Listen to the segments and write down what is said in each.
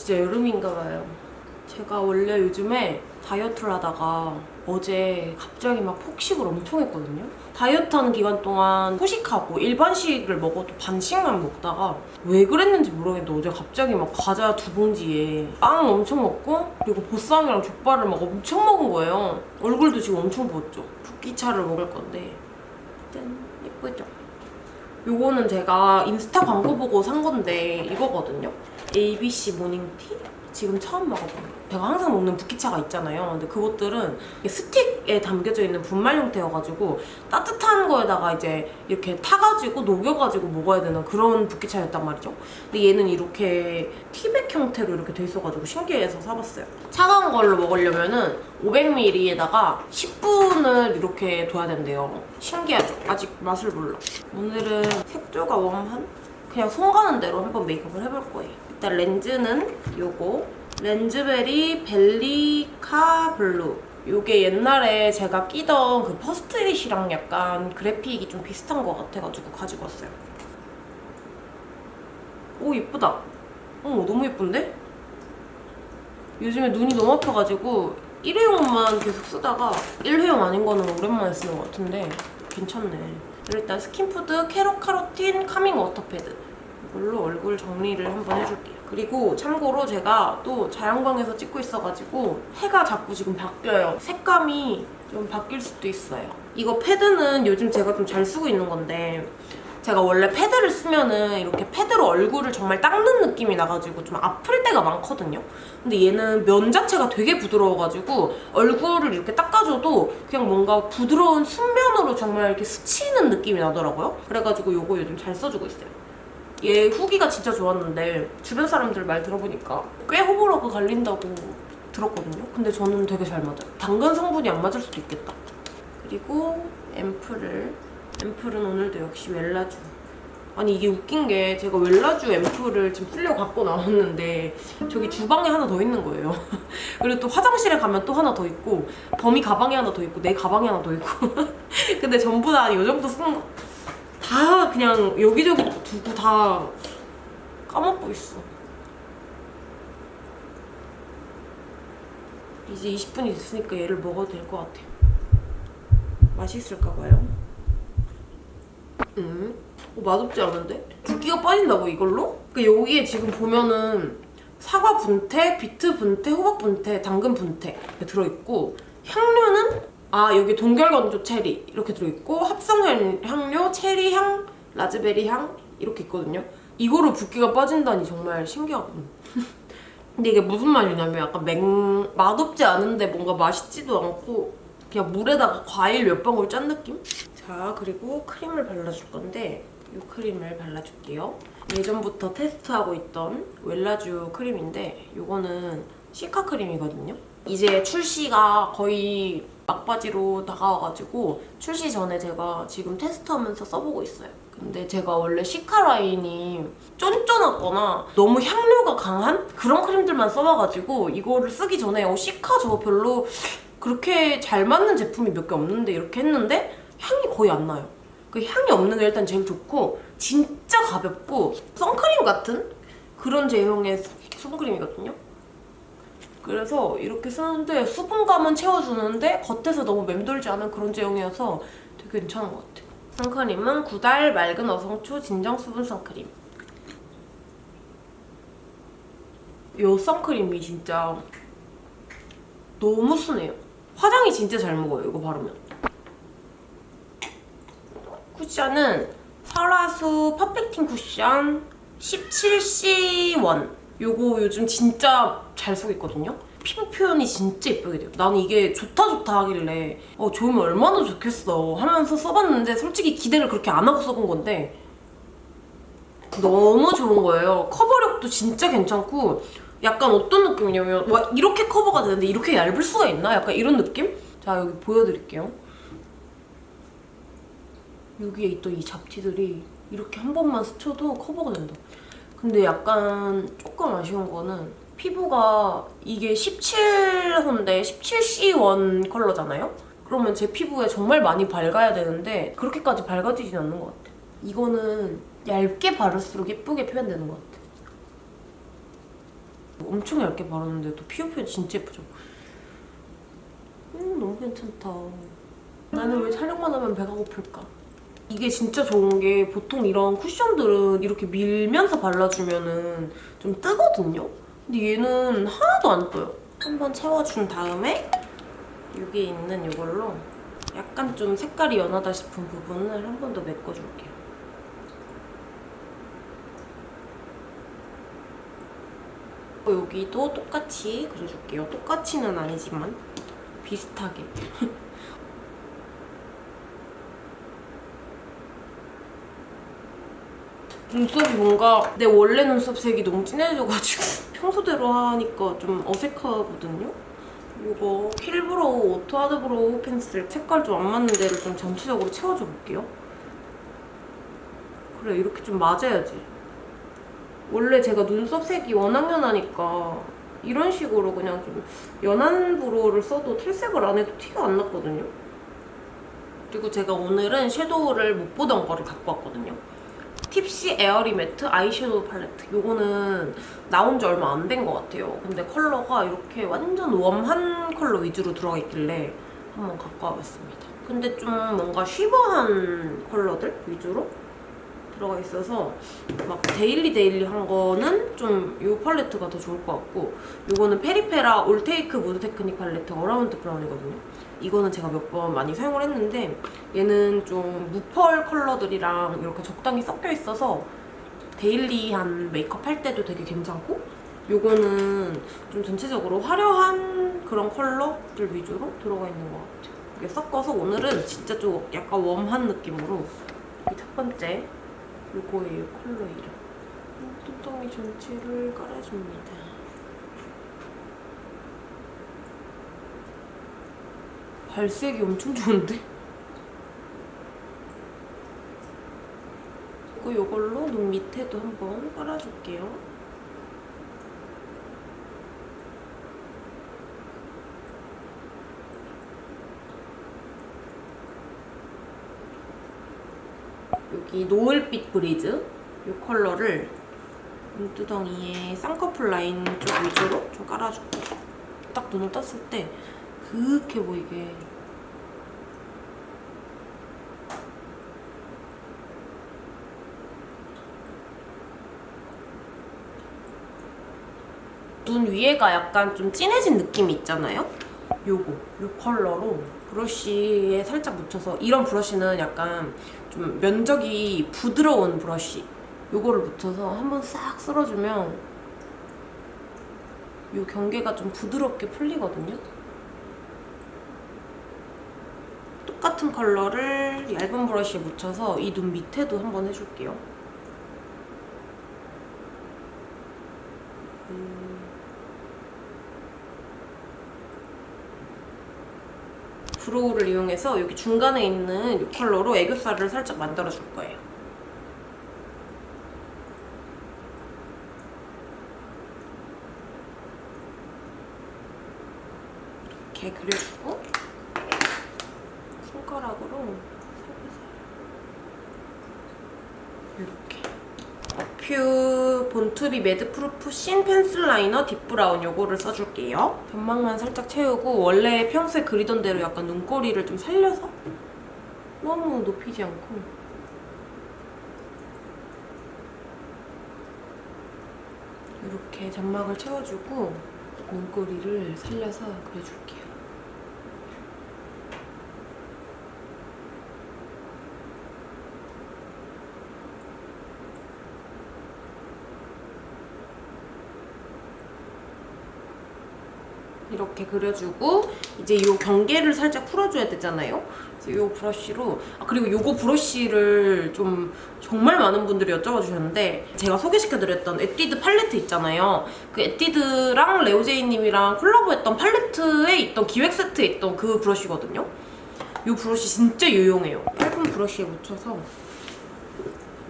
진짜 여름인가 봐요. 제가 원래 요즘에 다이어트를 하다가 어제 갑자기 막 폭식을 엄청 했거든요. 다이어트 하는 기간 동안 후식하고 일반식을 먹어도 반씩만 먹다가 왜 그랬는지 모르겠는데 어제 갑자기 막 과자 두 봉지에 빵 엄청 먹고 그리고 보쌈이랑 족발을 막 엄청 먹은 거예요. 얼굴도 지금 엄청 부었죠. 붓기차를 먹을 건데. 짠. 예쁘죠? 요거는 제가 인스타 광고 보고 산 건데 이거거든요. ABC 모닝티? 지금 처음 먹어봐요. 제가 항상 먹는 붓기차가 있잖아요. 근데 그것들은 스틱에 담겨져 있는 분말 형태여가지고 따뜻한 거에다가 이제 이렇게 타가지고 녹여가지고 먹어야 되는 그런 붓기차였단 말이죠. 근데 얘는 이렇게 티백 형태로 이렇게 돼 있어가지고 신기해서 사봤어요. 차가운 걸로 먹으려면은 500ml에다가 10분을 이렇게 둬야 된대요. 신기하죠? 아직 맛을 몰라. 오늘은 색조가 warm한? 그냥 손 가는 대로 한번 메이크업을 해볼 거예요. 일단 렌즈는 요거 렌즈베리 벨리카 블루 요게 옛날에 제가 끼던 그 퍼스트릿이랑 약간 그래픽이 좀 비슷한 것 같아가지고 가지고 왔어요. 오 예쁘다. 어 너무 예쁜데? 요즘에 눈이 너무 아파가지고 일회용만 계속 쓰다가 일회용 아닌 거는 오랜만에 쓰는 것 같은데 괜찮네. 일단 스킨푸드 캐롯카로틴 카밍 워터패드 이걸로 얼굴 정리를 한번 해줄게요. 그리고 참고로 제가 또 자연광에서 찍고 있어가지고 해가 자꾸 지금 바뀌어요. 색감이 좀 바뀔 수도 있어요. 이거 패드는 요즘 제가 좀 잘 쓰고 있는 건데 제가 원래 패드를 쓰면은 이렇게 패드로 얼굴을 정말 닦는 느낌이 나가지고 좀 아플 때가 많거든요. 근데 얘는 면 자체가 되게 부드러워가지고 얼굴을 이렇게 닦아줘도 그냥 뭔가 부드러운 순면으로 정말 이렇게 스치는 느낌이 나더라고요. 그래가지고 이거 요즘 잘 써주고 있어요. 얘 후기가 진짜 좋았는데 주변 사람들 말 들어보니까 꽤 호불호가 갈린다고 들었거든요. 근데 저는 되게 잘 맞아요. 당근 성분이 안 맞을 수도 있겠다. 그리고 앰플을 앰플은 오늘도 역시 웰라주 아니 이게 웃긴 게 제가 웰라주 앰플을 지금 풀려 갖고 나왔는데 저기 주방에 하나 더 있는 거예요 그리고 또 화장실에 가면 또 하나 더 있고 범이 가방에 하나 더 있고 내 가방에 하나 더 있고 근데 전부 다 이 정도 쓰는 거 다 그냥 여기저기 두고 다 까먹고 있어 이제 20분이 됐으니까 얘를 먹어도 될 것 같아요 맛있을까 봐요 음, 어, 맛없지 않은데? 붓기가 빠진다고 이걸로? 그 여기에 지금 보면은 사과 분태, 비트 분태, 호박 분태, 당근 분태 들어있고 향료는 아 여기 동결건조 체리 이렇게 들어있고 합성 향료, 체리 향, 라즈베리 향 이렇게 있거든요. 이거로 붓기가 빠진다니 정말 신기하거든요. 근데 이게 무슨 맛이냐면 약간 맹... 맛없지 않은데 뭔가 맛있지도 않고 그냥 물에다가 과일 몇 방울 짠 느낌? 자 그리고 크림을 발라줄 건데 이 크림을 발라줄게요. 예전부터 테스트하고 있던 웰라쥬 크림인데 이거는 시카 크림이거든요. 이제 출시가 거의 막바지로 다가와가지고 출시 전에 제가 지금 테스트하면서 써보고 있어요. 근데 제가 원래 시카 라인이 쫀쫀하거나 너무 향료가 강한 그런 크림들만 써봐가지고 이거를 쓰기 전에 어 시카 저거 별로 그렇게 잘 맞는 제품이 몇 개 없는데 이렇게 했는데 향이 거의 안 나요. 그 향이 없는 게 일단 제일 좋고 진짜 가볍고 선크림 같은 그런 제형의 선크림이거든요. 그래서 이렇게 쓰는데 수분감은 채워주는데 겉에서 너무 맴돌지 않은 그런 제형이어서 되게 괜찮은 것 같아요. 선크림은 구달 맑은 어성초 진정 수분 선크림. 이 선크림이 진짜 너무 순해요. 화장이 진짜 잘 먹어요, 이거 바르면. 쿠션은 설화수 퍼펙팅 쿠션 17C1 요거 요즘 진짜 잘 쓰고 있거든요? 피부 표현이 진짜 예쁘게 돼요. 나는 이게 좋다 좋다 하길래 어 좋으면 얼마나 좋겠어 하면서 써봤는데 솔직히 기대를 그렇게 안 하고 써본 건데 너무 좋은 거예요. 커버력도 진짜 괜찮고 약간 어떤 느낌이냐면 와 이렇게 커버가 되는데 이렇게 얇을 수가 있나? 약간 이런 느낌? 자 여기 보여드릴게요. 여기에 있던 이 잡티들이 이렇게 한 번만 스쳐도 커버가 된다. 근데 약간 조금 아쉬운 거는 피부가 이게 17호인데 17C1 컬러잖아요? 그러면 제 피부에 정말 많이 밝아야 되는데 그렇게까지 밝아지진 않는 것 같아요. 이거는 얇게 바를수록 예쁘게 표현되는 것 같아. 엄청 얇게 바르는데도 피부 표현 진짜 예쁘죠? 음, 너무 괜찮다. 나는 왜 촬영만 하면 배가 고플까? 이게 진짜 좋은 게 보통 이런 쿠션들은 이렇게 밀면서 발라주면 은 좀 뜨거든요? 근데 얘는 하나도 안 떠요. 한번 채워준 다음에 여기 있는 이걸로 약간 좀 색깔이 연하다 싶은 부분을 한 번 더 메꿔줄게요. 여기도 똑같이 그려줄게요. 똑같이는 아니지만 비슷하게. 눈썹이 뭔가 내 원래 눈썹 색이 너무 진해져가지고 평소대로 하니까 좀 어색하거든요? 이거 킬브로우 오토 하드브로우 펜슬 색깔 좀 안 맞는 데를 좀 전체적으로 채워줘 볼게요. 그래 이렇게 좀 맞아야지. 원래 제가 눈썹 색이 워낙 연하니까 이런 식으로 그냥 좀 연한 brow를 써도 탈색을 안 해도 티가 안 났거든요. 그리고 제가 오늘은 섀도우를 못 보던 거를 갖고 왔거든요. 팁시 에어리 매트 아이섀도우 팔레트. 요거는 나온 지 얼마 안 된 것 같아요. 근데 컬러가 이렇게 완전 warm한 컬러 위주로 들어가 있길래 한번 갖고 와봤습니다. 근데 좀 뭔가 쉬버한 컬러들 위주로 들어가 있어서 막 daily daily한 거는 좀 이 팔레트가 더 좋을 것 같고 이거는 페리페라 올테이크 무드 테크닉 팔레트 어라운드 브라운이거든요. 이거는 제가 몇 번 많이 사용을 했는데 얘는 좀 무펄 컬러들이랑 이렇게 적당히 섞여 있어서 데일리한 메이크업 할 때도 되게 괜찮고 요거는 좀 전체적으로 화려한 그런 컬러들 위주로 들어가 있는 것 같아요. 이게 섞어서 오늘은 진짜 좀 약간 웜한 느낌으로 이 첫 번째 요거예요, 컬러 이름. 뚱뚱이 전체를 깔아줍니다. 발색이 엄청 좋은데? 그리고 이걸로 눈 밑에도 한번 깔아줄게요. 여기 노을빛 브리즈 이 컬러를 눈두덩이에 쌍꺼풀 라인 쪽 위주로 좀 깔아줄게요. 딱 눈을 떴을 때 그윽해 보이게 눈 위에가 약간 좀 진해진 느낌이 있잖아요? 요거, 요 컬러로 브러쉬에 살짝 묻혀서 이런 브러쉬는 약간 좀 면적이 부드러운 브러쉬 요거를 묻혀서 한번 싹 쓸어주면 요 경계가 좀 부드럽게 풀리거든요? 똑같은 컬러를 얇은 브러쉬에 묻혀서 이 눈 밑에도 한번 해줄게요. 음. 브로우를 이용해서 여기 중간에 있는 이 컬러로 애교살을 살짝 만들어줄 거예요. 이렇게 그려주고 손가락으로 이렇게 어퓨 born to be madproof thin pencil liner deep brown 요거를 써줄게요. 점막만 살짝 채우고 원래 평소에 그리던 대로 약간 눈꼬리를 좀 살려서 너무 높이지 않고 이렇게 점막을 채워주고 눈꼬리를 살려서 그려줄게요. 이렇게 그려주고 이제 이 경계를 살짝 풀어줘야 되잖아요. 그래서 이 브러쉬로 아 그리고 이거 브러쉬를 좀 정말 많은 분들이 여쭤봐 주셨는데 제가 소개시켜드렸던 에뛰드 팔레트 있잖아요. 그 에뛰드랑 레오제이님이랑 콜라보했던 팔레트에 있던 기획 세트에 있던 그 브러쉬거든요. 이 브러쉬 진짜 유용해요. 얇은 브러쉬에 묻혀서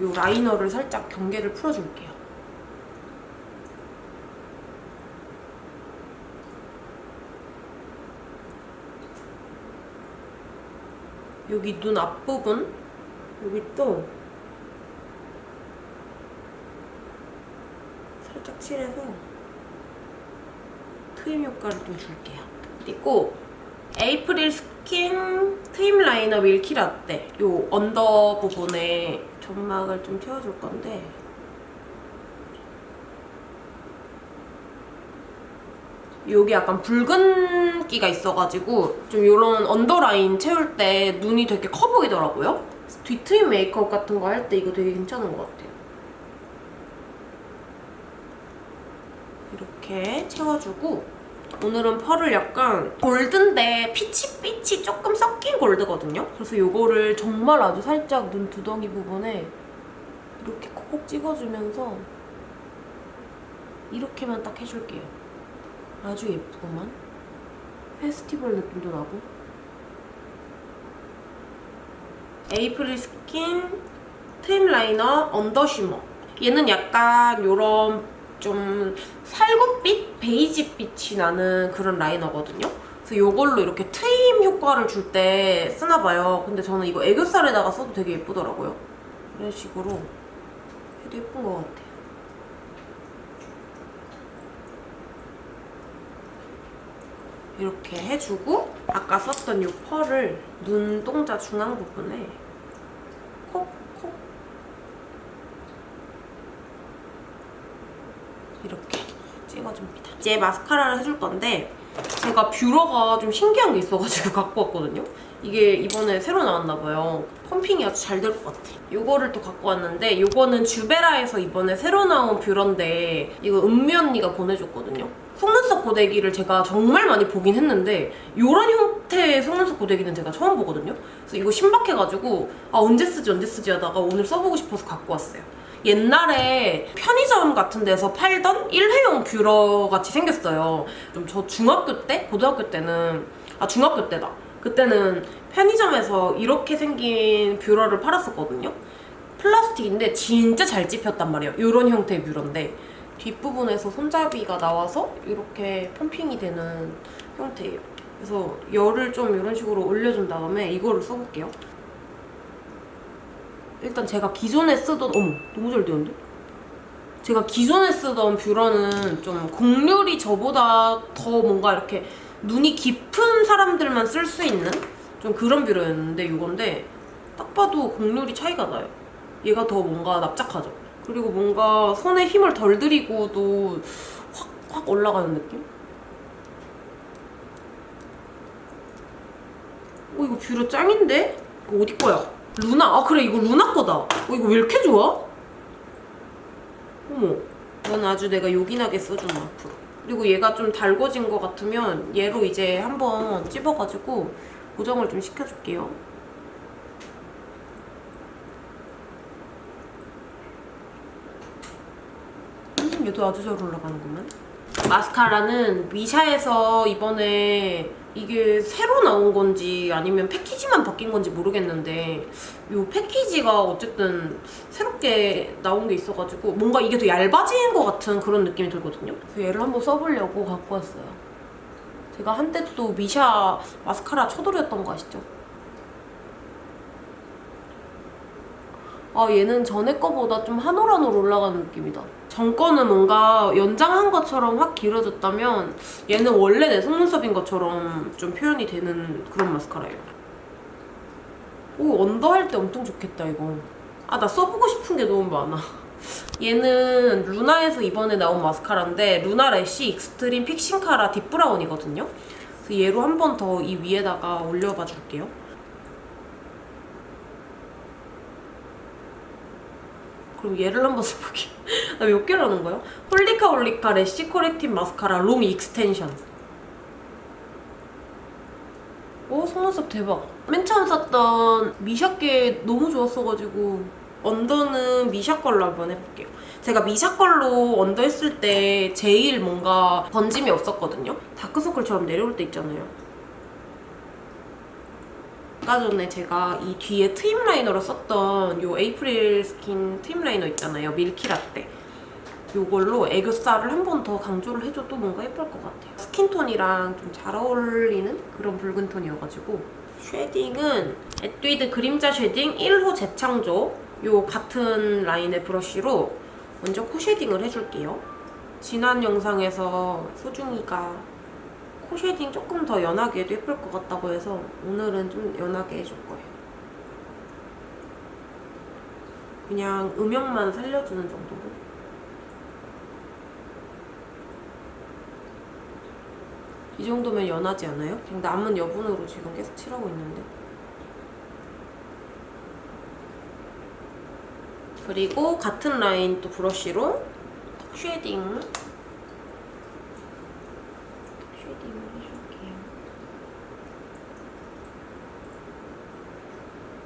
이 liner를 살짝 경계를 풀어줄게요. 여기 눈 앞부분 여기 또 살짝 칠해서 트임 효과를 좀 줄게요. 그리고 에이프릴 스킨 트임 liner milky latte 요 under 부분에 점막을 좀 채워줄 건데 여기 약간 붉은기가 있어가지고 좀 이런 언더라인 채울 때 눈이 되게 커 보이더라고요. 뒤트임 메이크업 같은 거 할 때 이거 되게 괜찮은 것 같아요. 이렇게 채워주고 오늘은 펄을 약간 골드인데 피치빛이 조금 섞인 골드거든요. 그래서 이거를 정말 아주 살짝 눈 두덩이 부분에 이렇게 콕콕 찍어주면서 이렇게만 딱 해줄게요. 아주 예쁘구만. 페스티벌 느낌도 나고. 에이프릴 스킨 트임 liner under shimmer. 얘는 약간 요런 좀 살구빛? 베이지빛이 나는 그런 liner거든요. 그래서 요걸로 이렇게 트임 효과를 줄 때 쓰나 봐요. 근데 저는 이거 애교살에다가 써도 되게 예쁘더라고요. 이런 식으로 해도 예쁜 것 같아요. 이렇게 해주고 아까 썼던 이 펄을 눈동자 중앙 부분에 콕콕 이렇게 찍어줍니다. 이제 마스카라를 해줄 건데 제가 뷰러가 좀 신기한 게 있어가지고 갖고 왔거든요. 이게 이번에 새로 나왔나봐요. 펌핑이 아주 잘 될 것 같아. 이거를 또 갖고 왔는데 이거는 주베라에서 이번에 새로 나온 뷰러인데 이거 은미 언니가 보내줬거든요. 속눈썹 고데기를 제가 정말 많이 보긴 했는데 이런 형태의 속눈썹 고데기는 제가 처음 보거든요. 그래서 이거 신박해가지고 아 언제 쓰지 언제 쓰지 하다가 오늘 써보고 싶어서 갖고 왔어요. 옛날에 편의점 같은 데서 팔던 일회용 뷰러 같이 생겼어요. 좀 저 중학교 때, 고등학교 때는 아 중학교 때다. 그때는 편의점에서 이렇게 생긴 뷰러를 팔았었거든요. 플라스틱인데 진짜 잘 찝혔단 말이에요. 이런 형태의 뷰러인데 뒷부분에서 손잡이가 나와서 이렇게 펌핑이 되는 형태예요. 그래서 열을 좀 이런 식으로 올려준 다음에 이거를 써볼게요. 일단 제가 기존에 쓰던 어머 너무 잘 되는데? 제가 기존에 쓰던 뷰러는 좀 곡률이 저보다 더 뭔가 이렇게 눈이 깊은 사람들만 쓸 수 있는 좀 그런 뷰러였는데 이건데 딱 봐도 곡률이 차이가 나요. 얘가 더 뭔가 납작하죠. 그리고 뭔가 손에 힘을 덜 들이고도 확, 확 올라가는 느낌? 어 이거 뷰러 짱인데? 이거 어디 거야? 루나? 아 그래 이거 루나 거다. 어 이거 왜 이렇게 좋아? 어머 이건 아주 내가 요긴하게 써준 앞으로. 그리고 얘가 좀 달궈진 것 같으면 얘로 이제 한번 찝어가지고 고정을 좀 시켜줄게요. 음, 얘도 아주 잘 올라가는구만. 마스카라는 미샤에서 이번에 이게 새로 나온 건지 아니면 패키지만 바뀐 건지 모르겠는데 이 패키지가 어쨌든 새롭게 나온 게 있어가지고 뭔가 이게 더 얇아진 것 같은 그런 느낌이 들거든요. 얘를 한번 써보려고 갖고 왔어요. 제가 한때 또 미샤 마스카라 쳐돌이었던 거 아시죠? 아 얘는 전에 거보다 좀 한올한올 올라가는 느낌이다. 전 거는 뭔가 연장한 것처럼 확 길어졌다면 얘는 원래 내 속눈썹인 것처럼 좀 표현이 되는 그런 마스카라예요. 오 under 할 때 엄청 좋겠다 이거. 아 나 써보고 싶은 게 너무 많아. 얘는 루나에서 이번에 나온 마스카라인데 루나 lash extreme fixing cara deep brown이거든요. 그래서 얘로 한 번 더 이 위에다가 올려봐 줄게요. 그럼 얘를 한번 써볼게요. 나 몇 개를 하는 거야? 홀리카 홀리카 lash correcting mascara long extension. 오 속눈썹 대박. 맨 처음 샀던 미샤 게 너무 좋았어가지고 under는 미샤 걸로 한번 해볼게요. 제가 미샤 걸로 under 했을 때 제일 뭔가 번짐이 없었거든요. 다크서클처럼 내려올 때 있잖아요. 아까 전에 제가 이 뒤에 트임 liner로 썼던 요 에이프릴 스킨 트임 liner 있잖아요. milky latte. 요걸로 애교살을 한 번 더 강조를 해줘도 뭔가 예쁠 것 같아요. skin tone이랑 좀 잘 어울리는 그런 붉은 톤이어가지고 shading은 에뛰드 그림자 shading 1호 재창조 요 같은 라인의 브러쉬로 먼저 코 shading을 해줄게요. 지난 영상에서 소중이가 코 shading 조금 더 연하게 해도 예쁠 것 같다고 해서 오늘은 좀 연하게 해줄 거예요. 그냥 음영만 살려주는 정도로. 이 정도면 연하지 않아요? 그냥 남은 여분으로 지금 계속 칠하고 있는데. 그리고 같은 라인 또 브러쉬로 턱 shading. 턱 shading을 해줄게요.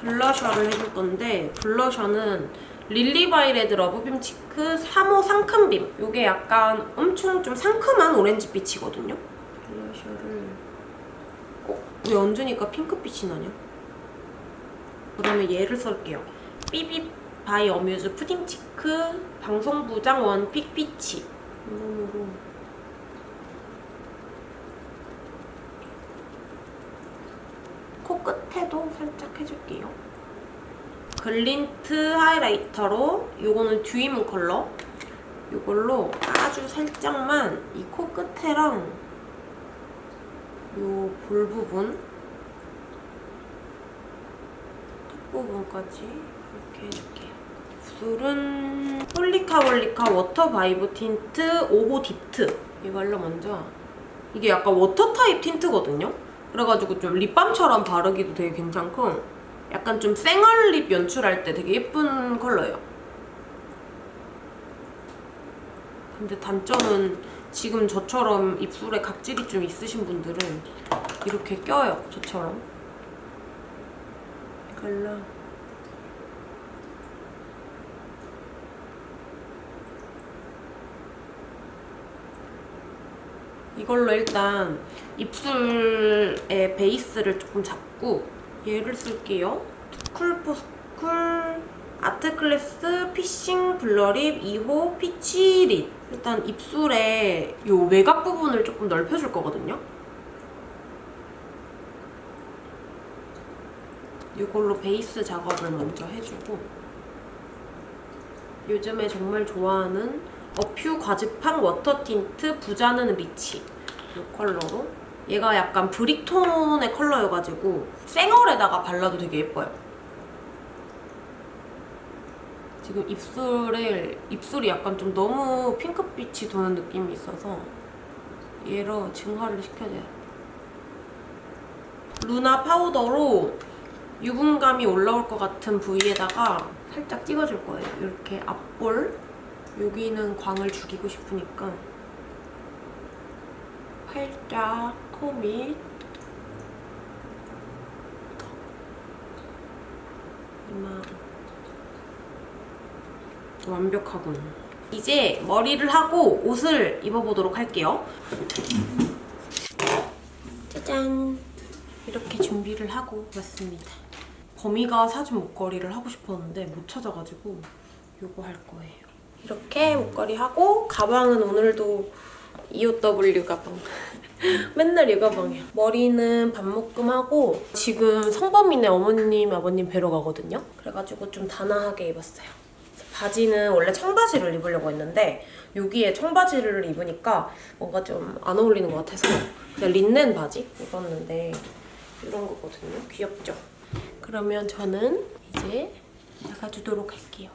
블러셔를 해줄 건데 블러셔는 릴리바이레드 love beam cheek 3호 상큼빔 이게 약간 엄청 좀 상큼한 오렌지빛이거든요 블러셔를 어? 왜 얹으니까 핑크빛이 나냐? 그 다음에 얘를 쓸게요 삐삐 바이 어뮤즈 pudding cheek 방송부장 원픽 peach 이름으로 코 끝에도 살짝 해줄게요. 글린트 하이라이터로 이거는 dewy moon 컬러 이걸로 아주 살짝만 이 코끝에랑 이 볼 부분 턱 부분까지 이렇게 해줄게요. 입술은 홀리카홀리카 water vibe tint 5호 딥트 이걸로 먼저 이게 약간 water 타입 틴트거든요? 그래가지고 좀 립밤처럼 바르기도 되게 괜찮고 약간 좀 쌩얼 lip 연출할 때 되게 예쁜 컬러예요. 근데 단점은 지금 저처럼 입술에 각질이 좀 있으신 분들은 이렇게 껴요, 저처럼. 이걸 이걸로 일단 입술의 베이스를 조금 잡고 얘를 쓸게요. 투쿨포스쿨 아트클래스 피싱 블러립 2호 Peach Lit 일단 입술에 요 외곽 부분을 조금 넓혀줄 거거든요. 이걸로 베이스 작업을 먼저 해주고 요즘에 정말 좋아하는 A'pieu 과즙팡 water tint 부자는 리치 이 컬러로 얘가 약간 brick톤의 컬러여가지고 쌩얼에다가 발라도 되게 예뻐요. 지금 입술에 입술이 약간 좀 너무 핑크빛이 도는 느낌이 있어서 얘로 중화를 시켜줘요. 루나 파우더로 유분감이 올라올 것 같은 부위에다가 살짝 찍어줄 거예요. 이렇게 앞볼 여기는 광을 죽이고 싶으니까 팔짝 코 밑, 턱, 이마 완벽하군. 이제 머리를 하고 옷을 입어보도록 할게요. 짜잔! 이렇게 준비를 하고 왔습니다. 범이가 사준 목걸이를 하고 싶었는데 못 찾아가지고 이거 할 거예요. 이렇게 목걸이 하고 가방은 오늘도 EOW 가방. 맨날 이 가방이야. 머리는 반묶음하고 지금 성범이네 어머님, 아버님 뵈러 가거든요. 그래가지고 좀 단아하게 입었어요. 바지는 원래 청바지를 입으려고 했는데 여기에 청바지를 입으니까 뭔가 좀 안 어울리는 것 같아서 그냥 린넨 바지 입었는데 이런 거거든요. 귀엽죠? 그러면 저는 이제 나가주도록 할게요.